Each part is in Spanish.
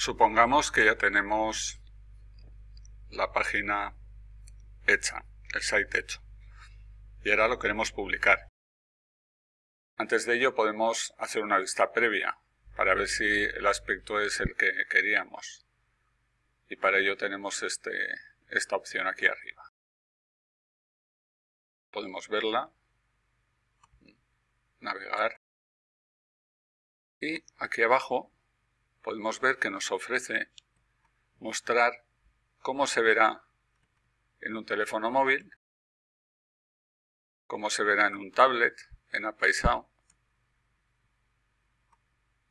supongamos que ya tenemos la página hecha, el site hecho. Y ahora lo queremos publicar. Antes de ello podemos hacer una vista previa para ver si el aspecto es el que queríamos. Y para ello tenemos este, esta opción aquí arriba. Podemos verla, navegar y aquí abajo podemos ver que nos ofrece mostrar cómo se verá en un teléfono móvil, cómo se verá en un tablet, en apaisado,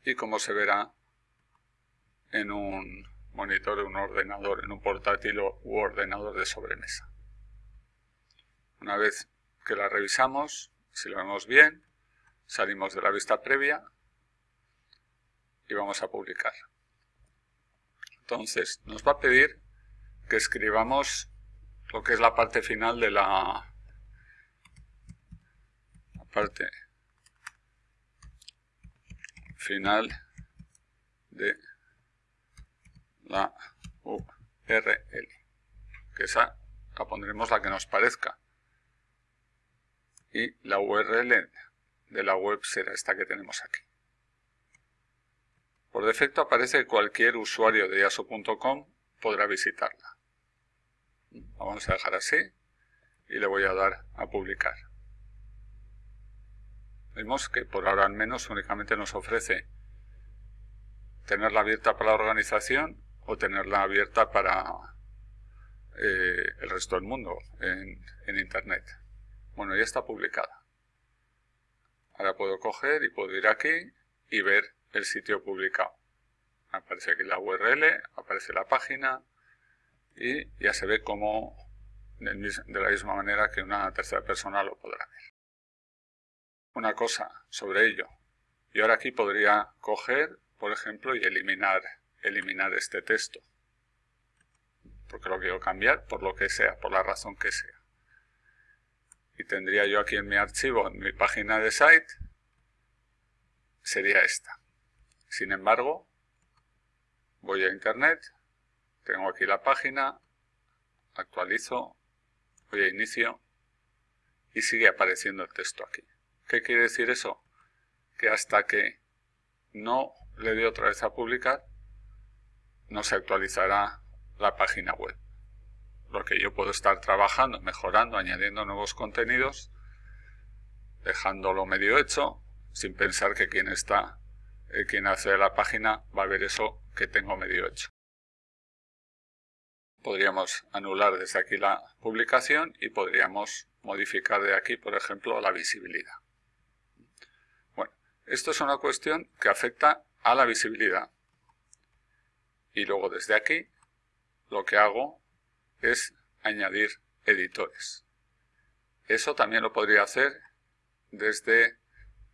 y cómo se verá en un monitor, un ordenador, en un portátil u ordenador de sobremesa. Una vez que la revisamos, si lo vemos bien, salimos de la vista previa y vamos a publicar. Entonces, nos va a pedir que escribamos lo que es la parte final de la, parte final de la URL, que esa la pondremos la que nos parezca. Y la URL de la web será esta que tenemos aquí. Por defecto aparece que cualquier usuario de yaso.com podrá visitarla. vamos a dejar así y le voy a dar a publicar. Vemos que por ahora al menos únicamente nos ofrece tenerla abierta para la organización o tenerla abierta para eh, el resto del mundo en, en Internet. Bueno, ya está publicada. Ahora puedo coger y puedo ir aquí y ver el sitio publicado. Aparece aquí la URL, aparece la página y ya se ve como de la misma manera que una tercera persona lo podrá ver. Una cosa sobre ello. Y ahora aquí podría coger, por ejemplo, y eliminar, eliminar este texto. Porque lo quiero cambiar por lo que sea, por la razón que sea. Y tendría yo aquí en mi archivo, en mi página de site, sería esta. Sin embargo, voy a internet, tengo aquí la página, actualizo, voy a inicio y sigue apareciendo el texto aquí. ¿Qué quiere decir eso? Que hasta que no le dé otra vez a publicar, no se actualizará la página web. Lo que yo puedo estar trabajando, mejorando, añadiendo nuevos contenidos, dejándolo medio hecho, sin pensar que quien está eh, quien hace la página va a ver eso que tengo medio hecho. Podríamos anular desde aquí la publicación y podríamos modificar de aquí, por ejemplo, la visibilidad. Bueno, esto es una cuestión que afecta a la visibilidad. Y luego desde aquí lo que hago es añadir editores. Eso también lo podría hacer desde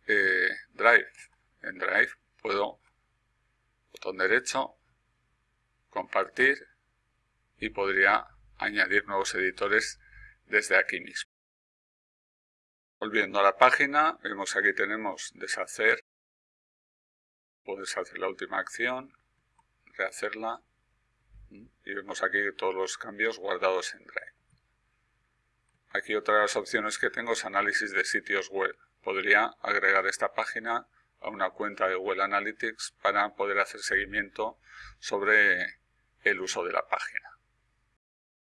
eh, Drive. En Drive puedo, botón derecho, compartir y podría añadir nuevos editores desde aquí mismo. Volviendo a la página, vemos aquí tenemos deshacer, puedo deshacer la última acción, rehacerla y vemos aquí todos los cambios guardados en Drive. Aquí otras opciones que tengo es análisis de sitios web. Podría agregar esta página a una cuenta de Google Analytics para poder hacer seguimiento sobre el uso de la página.